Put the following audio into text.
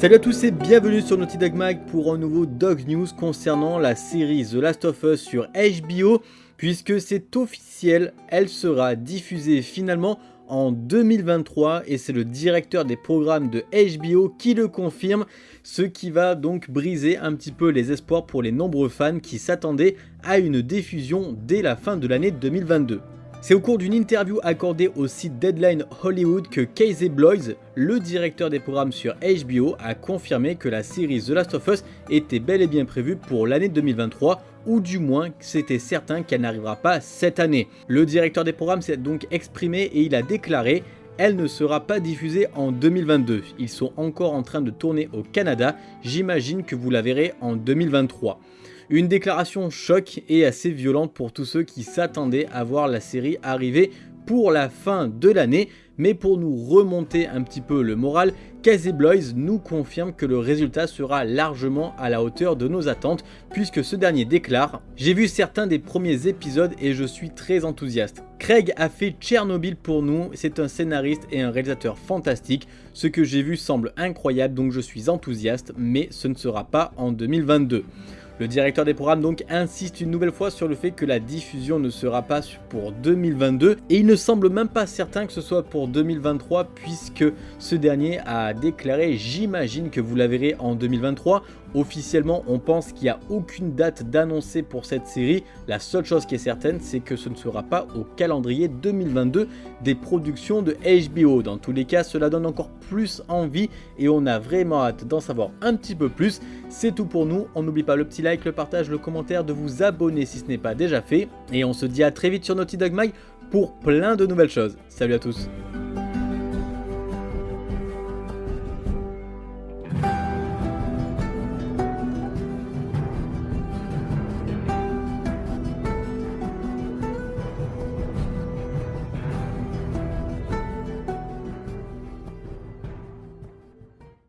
Salut à tous et bienvenue sur Naughty Dog Mag pour un nouveau Dog News concernant la série The Last of Us sur HBO puisque c'est officiel, elle sera diffusée finalement en 2023 et c'est le directeur des programmes de HBO qui le confirme, ce qui va donc briser un petit peu les espoirs pour les nombreux fans qui s'attendaient à une diffusion dès la fin de l'année 2022. C'est au cours d'une interview accordée au site Deadline Hollywood que Casey Bloys, le directeur des programmes sur HBO, a confirmé que la série The Last of Us était bel et bien prévue pour l'année 2023 ou du moins c'était certain qu'elle n'arrivera pas cette année. Le directeur des programmes s'est donc exprimé et il a déclaré elle ne sera pas diffusée en 2022. Ils sont encore en train de tourner au Canada, j'imagine que vous la verrez en 2023. Une déclaration choc et assez violente pour tous ceux qui s'attendaient à voir la série arriver pour la fin de l'année, mais pour nous remonter un petit peu le moral, Casey Bloys nous confirme que le résultat sera largement à la hauteur de nos attentes, puisque ce dernier déclare « J'ai vu certains des premiers épisodes et je suis très enthousiaste. Craig a fait Tchernobyl pour nous, c'est un scénariste et un réalisateur fantastique, ce que j'ai vu semble incroyable donc je suis enthousiaste, mais ce ne sera pas en 2022. » Le directeur des programmes donc insiste une nouvelle fois sur le fait que la diffusion ne sera pas pour 2022 et il ne semble même pas certain que ce soit pour 2023 puisque ce dernier a déclaré « j'imagine que vous la verrez en 2023 ». Officiellement, on pense qu'il n'y a aucune date d'annoncer pour cette série. La seule chose qui est certaine, c'est que ce ne sera pas au calendrier 2022 des productions de HBO. Dans tous les cas, cela donne encore plus envie et on a vraiment hâte d'en savoir un petit peu plus. C'est tout pour nous. On n'oublie pas le petit like, le partage, le commentaire, de vous abonner si ce n'est pas déjà fait. Et on se dit à très vite sur Naughty Dog Mag pour plein de nouvelles choses. Salut à tous